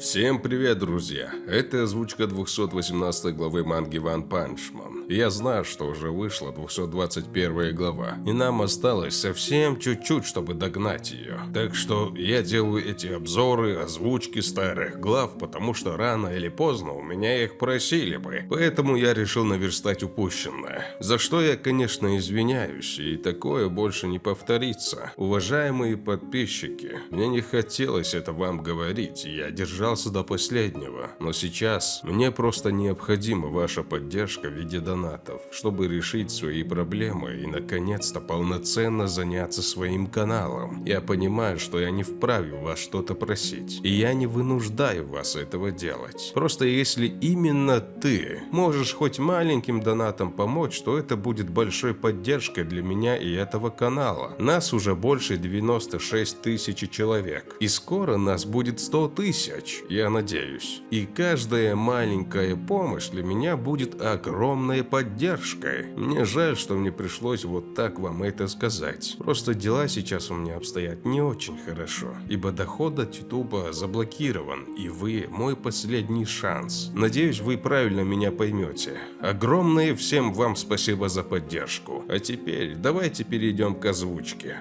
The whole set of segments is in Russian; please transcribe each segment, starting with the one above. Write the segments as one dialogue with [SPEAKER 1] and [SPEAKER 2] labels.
[SPEAKER 1] Всем привет, друзья! Это озвучка 218 главы манги One Punch Man. Я знаю, что уже вышла 221 глава, и нам осталось совсем чуть-чуть, чтобы догнать ее. Так что я делаю эти обзоры, озвучки старых глав, потому что рано или поздно у меня их просили бы. Поэтому я решил наверстать упущенное. За что я, конечно, извиняюсь, и такое больше не повторится. Уважаемые подписчики, мне не хотелось это вам говорить, я держал держался до последнего, но сейчас мне просто необходима ваша поддержка в виде донатов, чтобы решить свои проблемы и наконец-то полноценно заняться своим каналом. Я понимаю, что я не вправе вас что-то просить, и я не вынуждаю вас этого делать. Просто если именно ты можешь хоть маленьким донатом помочь, то это будет большой поддержкой для меня и этого канала. Нас уже больше 96 тысяч человек, и скоро нас будет 100 тысяч я надеюсь. И каждая маленькая помощь для меня будет огромной поддержкой. Мне жаль, что мне пришлось вот так вам это сказать. Просто дела сейчас у меня обстоят не очень хорошо, ибо доход от ютуба заблокирован, и вы мой последний шанс. Надеюсь, вы правильно меня поймете. Огромное всем вам спасибо за поддержку. А теперь давайте перейдем к озвучке.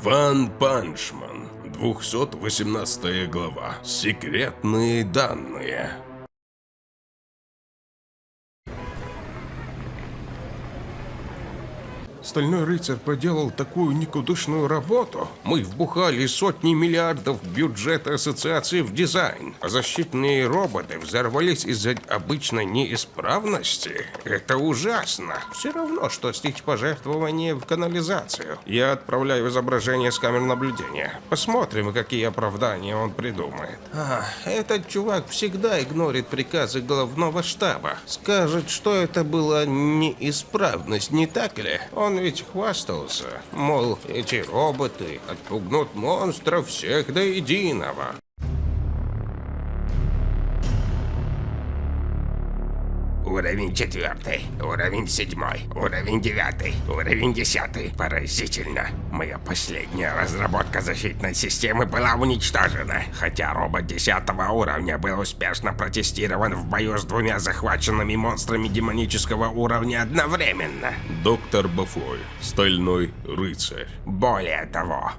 [SPEAKER 1] One Punch Man 218 глава. Секретные данные. Стальной рыцарь проделал такую никудышную работу. Мы вбухали сотни миллиардов бюджета ассоциации в дизайн, а защитные роботы взорвались из-за обычной неисправности. Это ужасно. Все равно, что слить пожертвование в канализацию. Я отправляю изображение с камер наблюдения. Посмотрим, какие оправдания он придумает. А, этот чувак всегда игнорит приказы головного штаба. Скажет, что это была неисправность, не так ли? Он ведь хвастался, мол, эти роботы отпугнут монстров всех до единого.
[SPEAKER 2] Уровень четвертый, уровень седьмой, уровень девятый, уровень десятый. Поразительно. Моя последняя разработка защитной системы была уничтожена, хотя робот десятого уровня был успешно протестирован в бою с двумя захваченными монстрами демонического уровня одновременно.
[SPEAKER 1] Доктор Бафой, Стальной Рыцарь.
[SPEAKER 2] Более того,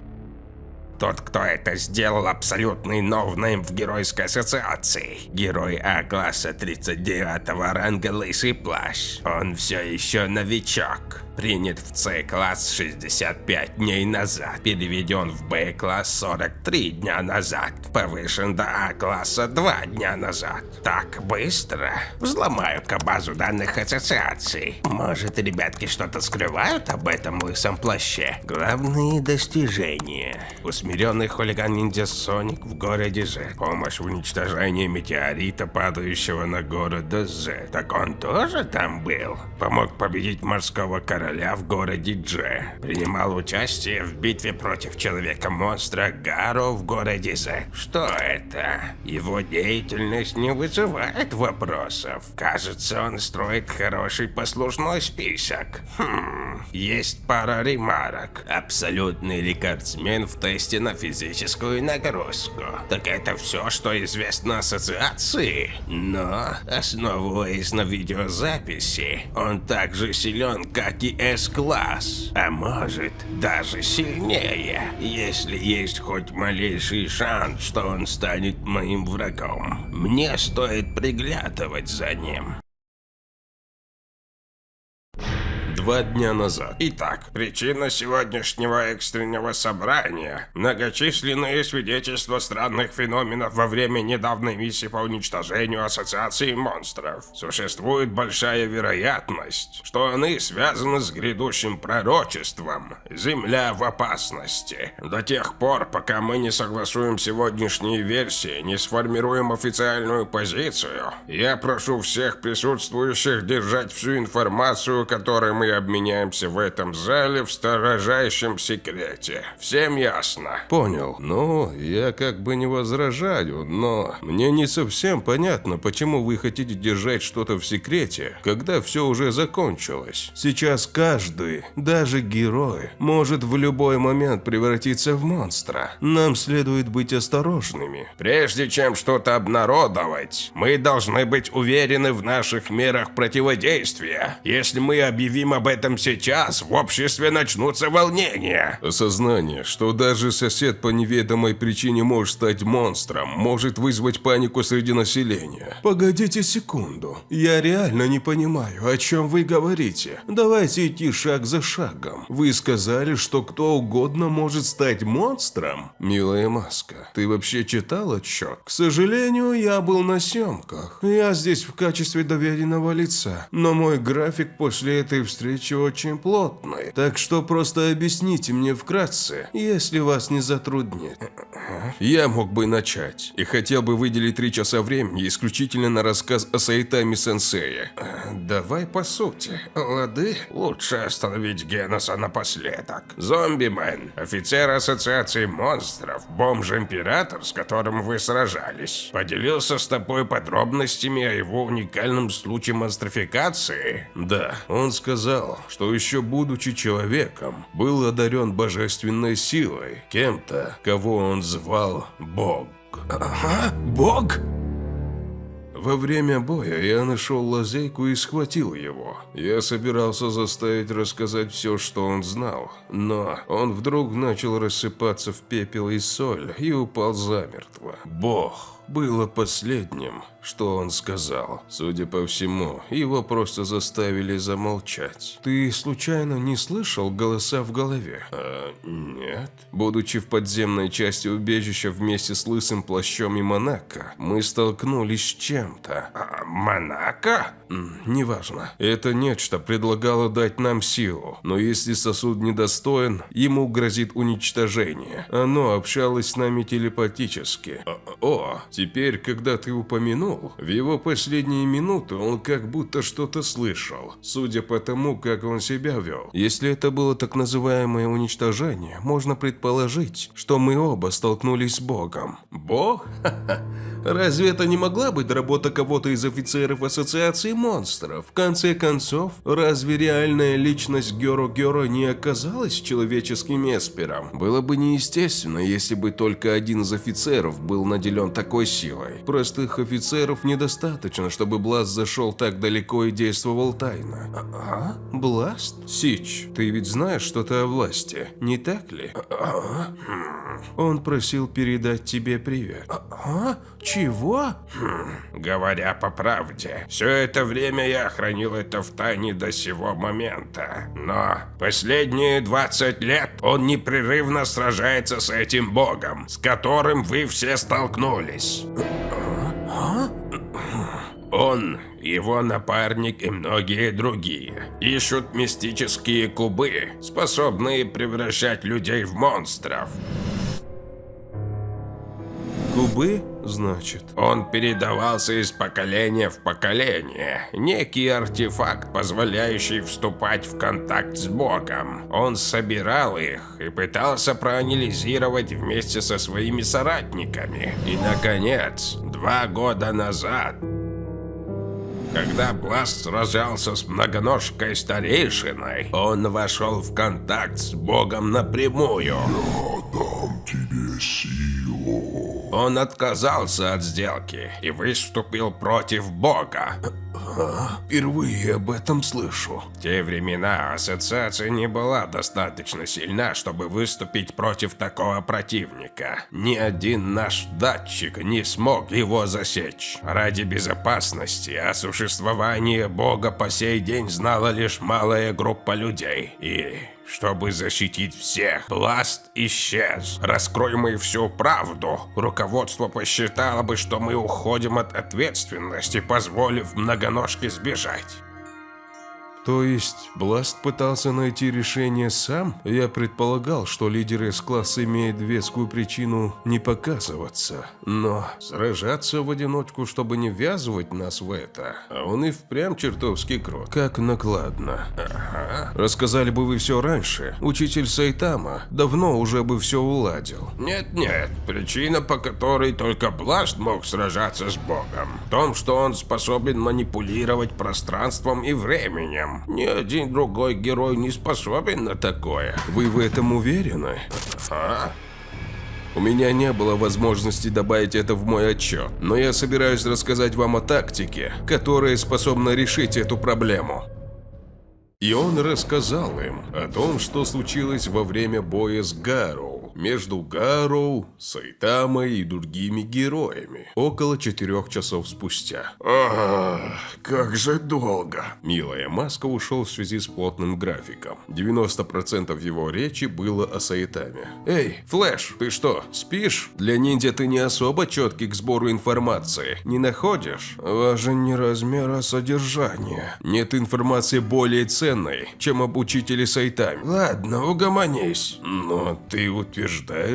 [SPEAKER 2] тот, кто это сделал, абсолютный новнейм в Геройской ассоциации. Герой А-класса 39 ранга Лысый Плащ. Он все еще новичок принят в С-класс 65 дней назад, переведен в Б-класс 43 дня назад, повышен до А-класса 2 дня назад. Так быстро? Взломаю-ка базу данных ассоциаций. Может, ребятки что-то скрывают об этом лысом плаще? Главные достижения. Усмиренный хулиган-ниндзя Соник в городе З. Помощь в уничтожении метеорита, падающего на город З. Так он тоже там был? Помог победить морского короля короля в городе Дже. Принимал участие в битве против Человека-монстра Гаро в городе Зе. Что это? Его деятельность не вызывает вопросов. Кажется, он строит хороший послужной список. Хм, есть пара ремарок. Абсолютный рекордсмен в тесте на физическую нагрузку. Так это все, что известно ассоциации? Но, основываясь на видеозаписи, он также силен, как и С-класс, а может даже сильнее, если есть хоть малейший шанс, что он станет моим врагом. Мне стоит приглядывать за ним.
[SPEAKER 1] Два дня назад.
[SPEAKER 2] Итак, причина сегодняшнего экстренного собрания – многочисленные свидетельства странных феноменов во время недавней миссии по уничтожению Ассоциации монстров. Существует большая вероятность, что они связаны с грядущим пророчеством «Земля в опасности». До тех пор, пока мы не согласуем сегодняшние версии, не сформируем официальную позицию, я прошу всех присутствующих держать всю информацию, которую мы обменяемся в этом зале в строжайшем секрете. Всем ясно?
[SPEAKER 1] Понял. Ну, я как бы не возражаю, но мне не совсем понятно, почему вы хотите держать что-то в секрете, когда все уже закончилось. Сейчас каждый, даже герой, может в любой момент превратиться в монстра. Нам следует быть осторожными.
[SPEAKER 2] Прежде чем что-то обнародовать, мы должны быть уверены в наших мерах противодействия. Если мы объявим об этом сейчас, в обществе начнутся волнения.
[SPEAKER 1] Осознание, что даже сосед по неведомой причине может стать монстром, может вызвать панику среди населения. Погодите секунду. Я реально не понимаю, о чем вы говорите. Давайте идти шаг за шагом. Вы сказали, что кто угодно может стать монстром? Милая Маска, ты вообще читал отчет? К сожалению, я был на съемках. Я здесь в качестве доверенного лица, но мой график после этой встречи очень плотный. Так что просто объясните мне вкратце, если вас не затруднит. Я мог бы начать и хотел бы выделить три часа времени исключительно на рассказ о Сайтами Сенсея.
[SPEAKER 2] Давай по сути, лады? Лучше остановить Геноса напоследок. Зомби-мен, офицер Ассоциации монстров, бомж-император, с которым вы сражались, поделился с тобой подробностями о его уникальном случае монстрификации?
[SPEAKER 1] Да, он сказал, что еще будучи человеком, был одарен божественной силой, кем-то, кого он звал Бог.
[SPEAKER 2] Ага, Бог?
[SPEAKER 1] Во время боя я нашел лазейку и схватил его. Я собирался заставить рассказать все, что он знал, но он вдруг начал рассыпаться в пепел и соль и упал замертво. Бог было последним, что он сказал. Судя по всему, его просто заставили замолчать. Ты случайно не слышал голоса в голове? А, нет. Будучи в подземной части убежища вместе с лысым плащом и Монако, мы столкнулись с чем-то.
[SPEAKER 2] А, Монако?
[SPEAKER 1] Неважно. Это нечто предлагало дать нам силу, но если сосуд недостоин, ему грозит уничтожение. Оно общалось с нами телепатически. О, теперь, когда ты упомянул, в его последние минуты он как будто что-то слышал, судя по тому, как он себя вел. Если это было так называемое уничтожение, можно предположить, что мы оба столкнулись с Богом. Бог? Разве это не могла быть работа кого-то из офицеров Ассоциации монстров? В конце концов, разве реальная личность Геро-Геро не оказалась человеческим эспером? Было бы неестественно, если бы только один из офицеров был наделен такой силой. Простых офицеров недостаточно, чтобы Бласт зашел так далеко и действовал тайно. Ага, Бласт? Сич, ты ведь знаешь что-то о власти, не так ли? Ага. Он просил передать тебе привет. Ага? Чего?
[SPEAKER 2] Хм, говоря по правде, все это время я хранил это в тайне до сего момента. Но последние 20 лет он непрерывно сражается с этим богом, с которым вы все столкнулись. Он, его напарник и многие другие ищут мистические кубы, способные превращать людей в монстров.
[SPEAKER 1] Кубы, значит?
[SPEAKER 2] Он передавался из поколения в поколение. Некий артефакт, позволяющий вступать в контакт с Богом. Он собирал их и пытался проанализировать вместе со своими соратниками. И, наконец, два года назад когда Бласт сражался с многоножкой старейшиной, он вошел в контакт с Богом напрямую.
[SPEAKER 3] Я дам тебе силу.
[SPEAKER 2] Он отказался от сделки и выступил против Бога.
[SPEAKER 1] Впервые об этом слышу.
[SPEAKER 2] В те времена ассоциация не была достаточно сильна, чтобы выступить против такого противника. Ни один наш датчик не смог его засечь. Ради безопасности о существовании Бога по сей день знала лишь малая группа людей. И чтобы защитить всех, Бласт исчез. Раскроем мы всю правду. Руководство посчитало бы, что мы уходим от ответственности, позволив многоножке сбежать.
[SPEAKER 1] То есть Бласт пытался найти решение сам? Я предполагал, что лидер С-класса имеет вескую причину не показываться. Но сражаться в одиночку, чтобы не ввязывать нас в это, а он и впрямь чертовски крут. Как накладно. Ага. Рассказали бы вы все раньше. Учитель Сайтама давно уже бы все уладил.
[SPEAKER 2] Нет-нет, причина, по которой только Бласт мог сражаться с Богом, в том, что он способен манипулировать пространством и временем. Ни один другой герой не способен на такое.
[SPEAKER 1] Вы в этом уверены?
[SPEAKER 2] А?
[SPEAKER 1] У меня не было возможности добавить это в мой отчет, но я собираюсь рассказать вам о тактике, которая способна решить эту проблему. И он рассказал им о том, что случилось во время боя с Гароу между Гароу, Сайтамой и другими героями около четырех часов спустя.
[SPEAKER 3] Ах, как же долго.
[SPEAKER 1] Милая Маска ушел в связи с плотным графиком. 90% его речи было о Сайтаме. «Эй, Флэш, ты что, спишь? Для ниндзя ты не особо четкий к сбору информации, не находишь? Важен не размер, а содержание. Нет информации более ценной, чем об учителе Сайтаме.
[SPEAKER 3] Ладно, угомонись.
[SPEAKER 1] Но ты утверждаешь,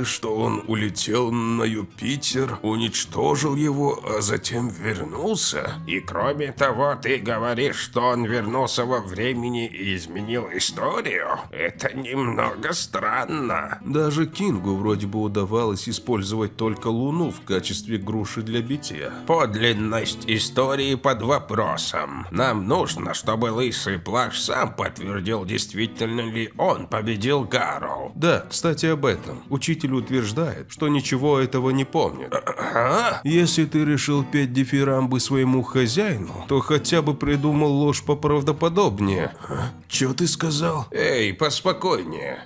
[SPEAKER 1] что он улетел на Юпитер, уничтожил его, а затем вернулся?
[SPEAKER 2] И кроме того, ты говоришь, что он вернулся во времени и изменил историю? Это немного странно.
[SPEAKER 1] Даже Кингу вроде бы удавалось использовать только Луну в качестве груши для битья.
[SPEAKER 2] Подлинность истории под вопросом. Нам нужно, чтобы Лысый Плащ сам подтвердил, действительно ли он победил Гарроу.
[SPEAKER 1] Да, кстати об этом. Учитель утверждает, что ничего этого не помнит.
[SPEAKER 2] А?
[SPEAKER 1] Если ты решил петь дифирамбы своему хозяину, то хотя бы придумал ложь поправдоподобнее.
[SPEAKER 3] Чё ты сказал?
[SPEAKER 1] Эй, поспокойнее.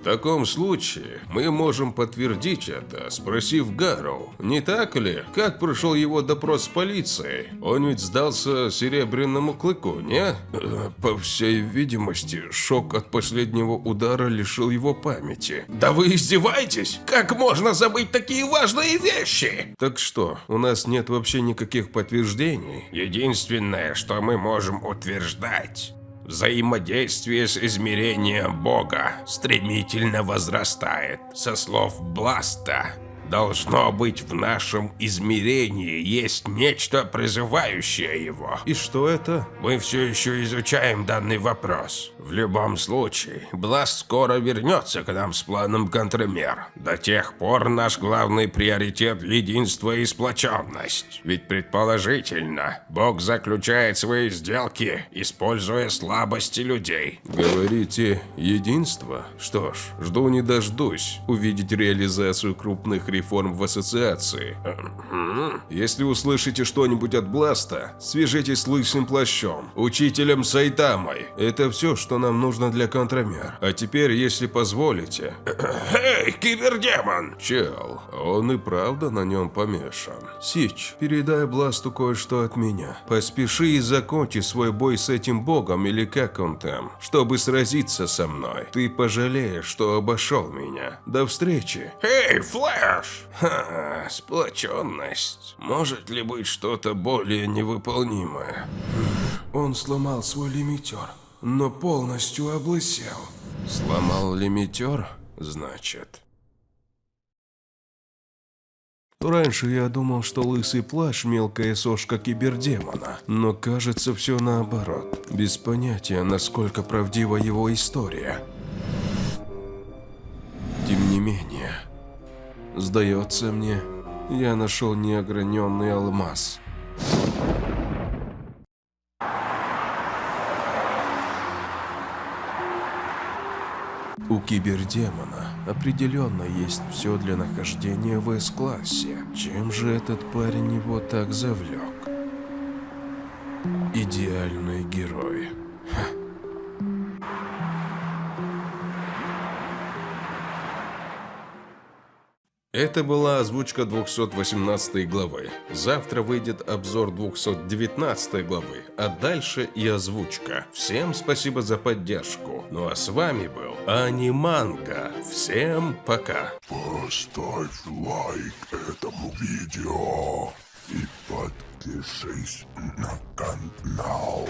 [SPEAKER 1] В таком случае мы можем подтвердить это, спросив Гарроу, не так ли? Как прошел его допрос с полицией? Он ведь сдался серебряному клыку, не? Э, По всей видимости, шок от последнего удара лишил его памяти.
[SPEAKER 2] Да вы издеваетесь? Как можно забыть такие важные вещи?
[SPEAKER 1] Так что, у нас нет вообще никаких подтверждений?
[SPEAKER 2] Единственное, что мы можем утверждать, взаимодействие с измерением Бога стремительно возрастает. Со слов Бласта, должно быть в нашем измерении есть нечто призывающее его.
[SPEAKER 1] И что это?
[SPEAKER 2] Мы все еще изучаем данный вопрос. В любом случае, Бласт скоро вернется к нам с планом контрмер. До тех пор наш главный приоритет – единство и сплоченность. Ведь предположительно, Бог заключает свои сделки, используя слабости людей.
[SPEAKER 1] Говорите, единство? Что ж, жду не дождусь увидеть реализацию крупных реформ в ассоциации. Если услышите что-нибудь от Бласта, свяжитесь с Лысым Плащом, учителем Сайтамой. Это все, что нам нужно для контрамер. А теперь, если позволите...
[SPEAKER 2] Эй, кибердемон!
[SPEAKER 1] Чел, он и правда на нем помешан. Сич, передай Бласту кое-что от меня. Поспеши и закончи свой бой с этим богом или как он там, чтобы сразиться со мной. Ты пожалеешь, что обошел меня. До встречи.
[SPEAKER 2] Эй, Флэш!
[SPEAKER 1] Ха, сплоченность. Может ли быть что-то более невыполнимое? Он сломал свой лимитер, но полностью облысел. Сломал лимитер, значит? Раньше я думал, что лысый плащ – мелкая сошка кибердемона, но кажется все наоборот. Без понятия, насколько правдива его история. Сдается мне, я нашел неограненный алмаз. У кибердемона определенно есть все для нахождения в С-классе. Чем же этот парень его так завлек? Идеальный герой. Ха. Это была озвучка 218 главы. Завтра выйдет обзор 219 главы, а дальше и озвучка. Всем спасибо за поддержку. Ну а с вами был Аниманга. Всем пока.
[SPEAKER 3] Поставь лайк этому видео и подпишись на канал.